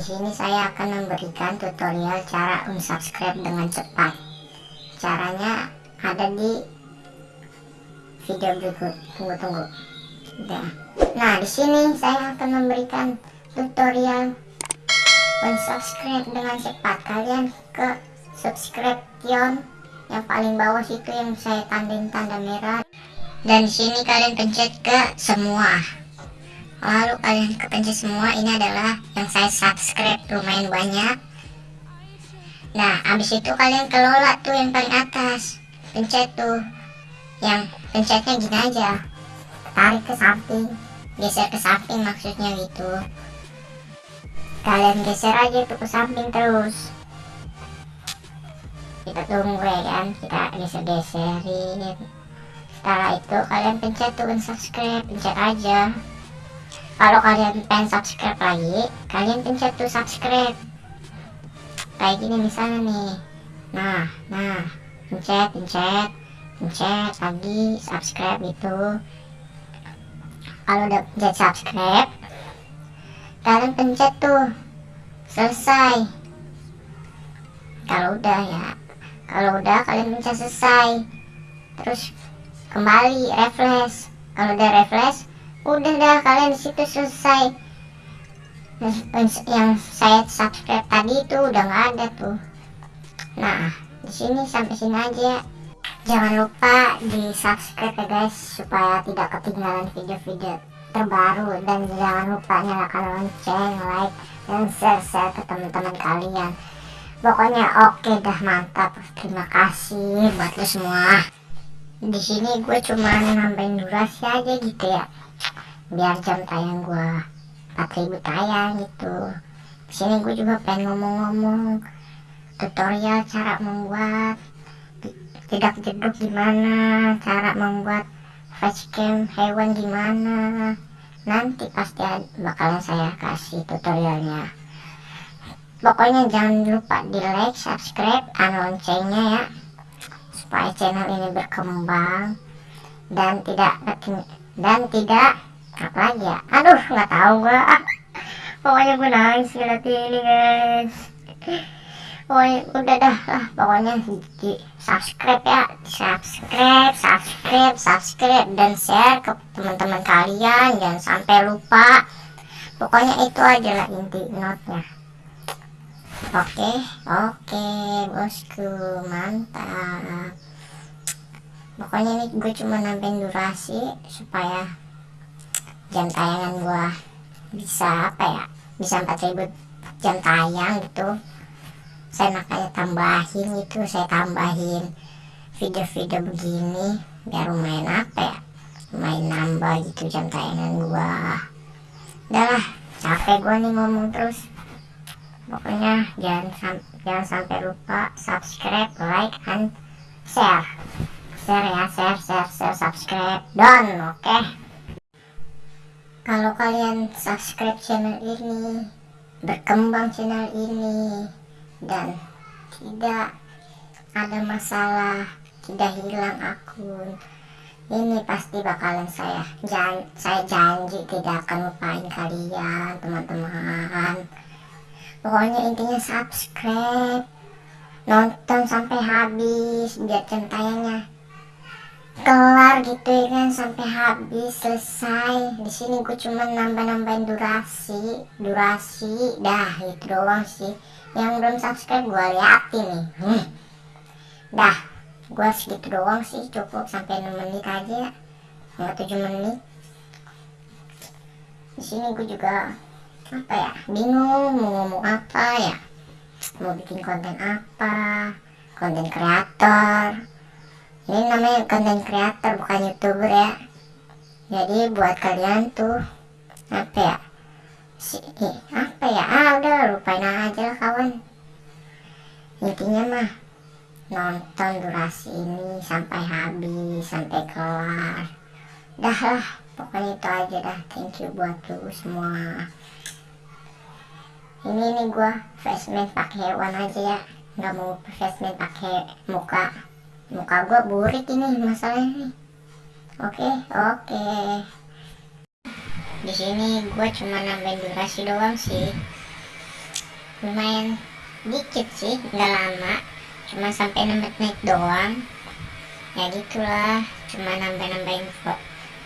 di sini saya akan memberikan tutorial cara unsubscribe dengan cepat. Caranya ada di video berikut. Tunggu tunggu. Nah, di sini saya akan memberikan tutorial unsubscribe dengan cepat. Kalian ke subscribe yang paling bawah situ yang saya tandain tanda merah. Dan di sini kalian pencet ke semua lalu kalian kepencet semua ini adalah yang saya subscribe lumayan banyak. Nah habis itu kalian kelola tuh yang paling atas. Pencet tuh yang pencetnya gini aja. Tarik ke samping geser ke samping maksudnya gitu. Kalian geser aja tuh ke samping terus. Kita tunggu ya kan kita geser-geserin. Setelah itu kalian pencet tuh subscribe pencet aja kalau kalian pengen subscribe lagi kalian pencet tuh subscribe. Kayak gini misalnya nih. Nah nah pencet pencet pencet lagi subscribe itu kalau udah pencet subscribe kalian pencet tuh. Selesai. Kalau udah ya kalau udah kalian pencet selesai. Terus kembali refresh. Kalau udah refresh udah dah kalian situ selesai. Yang saya subscribe tadi itu udah nggak ada tuh. Nah di sini sampai sini aja. Jangan lupa di subscribe ya guys supaya tidak ketinggalan video-video terbaru. Dan jangan lupa nyalakan lonceng like dan share-share ke teman-teman kalian. Pokoknya oke okay dah mantap. Terima kasih buat lo semua. Di sini gue cuma nambahin durasi aja gitu ya biar jam tayang gua 4000 tayang gitu. Sini gue juga pengen ngomong-ngomong tutorial cara membuat tidak jeduk gimana cara membuat facecam hewan gimana. Nanti pasti bakalan saya kasih tutorialnya. Pokoknya jangan lupa di like subscribe dan loncengnya ya supaya channel ini berkembang dan tidak dan tidak apa lagi ya? Aduh nggak tahu gua. Pokoknya gue nangis lihat ini guys. Pokoknya udah dah lah pokoknya di subscribe ya. Subscribe subscribe subscribe dan share ke teman-teman kalian. Jangan sampai lupa. Pokoknya itu aja lah inti notnya. Oke oke bosku mantap. Pokoknya ini gue cuma nambahin durasi supaya jam tayangan gua bisa apa ya bisa 4000 jam tayang gitu. Saya makanya tambahin itu saya tambahin video-video begini biar lumayan apa ya lumayan nambah gitu jam tayangan gua. Udahlah capek gua nih ngomong terus. Pokoknya jangan sam jangan sampai lupa subscribe like and share. Share ya share share share subscribe. Done oke? okay? Kalau kalian subscribe channel ini berkembang channel ini dan tidak ada masalah tidak hilang akun ini pasti bakalan saya jan saya janji tidak akan lupain kalian teman-teman. Pokoknya intinya subscribe nonton sampai habis biar tayangnya kelar gitu ya kan sampai habis selesai. Di sini gue cuma nambah-nambahin durasi durasi dah itu doang sih. Yang belum subscribe gue liatin nih. Hmm. dah gue segitu doang sih cukup sampai 6 menit aja. Nggak 7 menit. Di sini gue juga apa ya bingung mau ngomong apa ya. Mau bikin konten apa konten kreator ini namanya konten creator bukan youtuber ya. Jadi buat kalian tuh apa ya? Si apa ya? Ah udah lupain aja lah kawan. Intinya mah nonton durasi ini sampai habis sampai kelar. Dah lah pokoknya itu aja dah. Thank you buat lu semua. Ini nih gua facemask pakai hewan aja ya. Nggak mau facemask pakai muka muka gua burik ini masalahnya. Oke okay, oke. Okay. di sini gua cuma nambahin durasi doang sih. Lumayan dikit sih nggak lama. Cuma sampai 6 menit doang. Ya gitulah cuma nambah-nambahin kok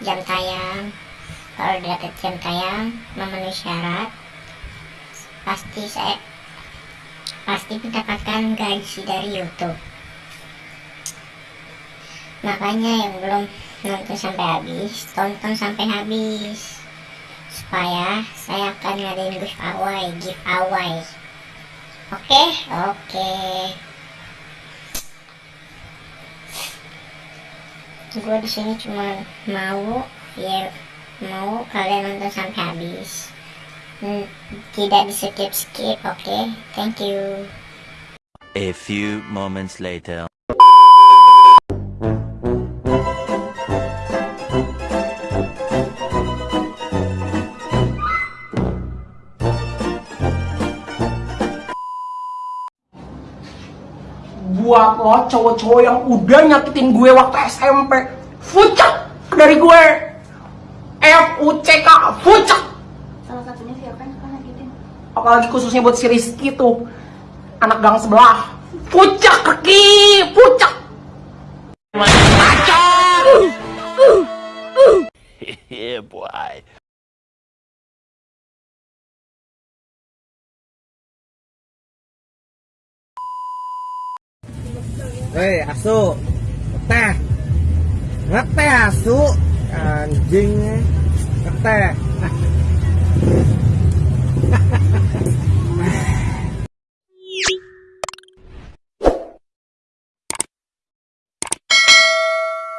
jam tayang. Kalau udah dapet jam tayang memenuhi syarat pasti saya pasti mendapatkan gaji dari YouTube makanya yang belum nonton sampai habis tonton sampai habis. Supaya saya akan ngadain giveaway giveaway oke? Oke. Gue di sini cuma mau ya mau kalian nonton sampai habis. Hmm, tidak di skip skip oke? Thank you. A few moments later. Buat lo cowok-cowok yang udah nyakitin gue waktu SMP fucek dari gue. F U C K fucek salah satunya si Okan suka nyakitin. Apalagi khususnya buat si Rizky tuh anak gang sebelah. Fucek kaki fucek yeah, boy. Hei, asu. Ngeteh. Ngeteh asu. Anjing. Ngeteh.